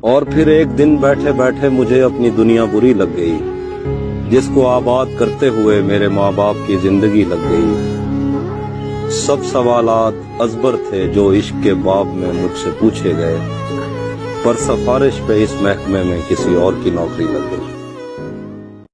اور پھر ایک دن بیٹھے بیٹھے مجھے اپنی دنیا بری لگ گئی، جس کو آباد کرتے ہوئے میرے ماں باپ کی زندگی لگ گئی۔ سب سوالات ازبر تھے جو عشق کے باب میں مجھ سے پوچھے گئے، پر سفارش پہ اس محکمے میں کسی اور کی نوکری لگ گئی۔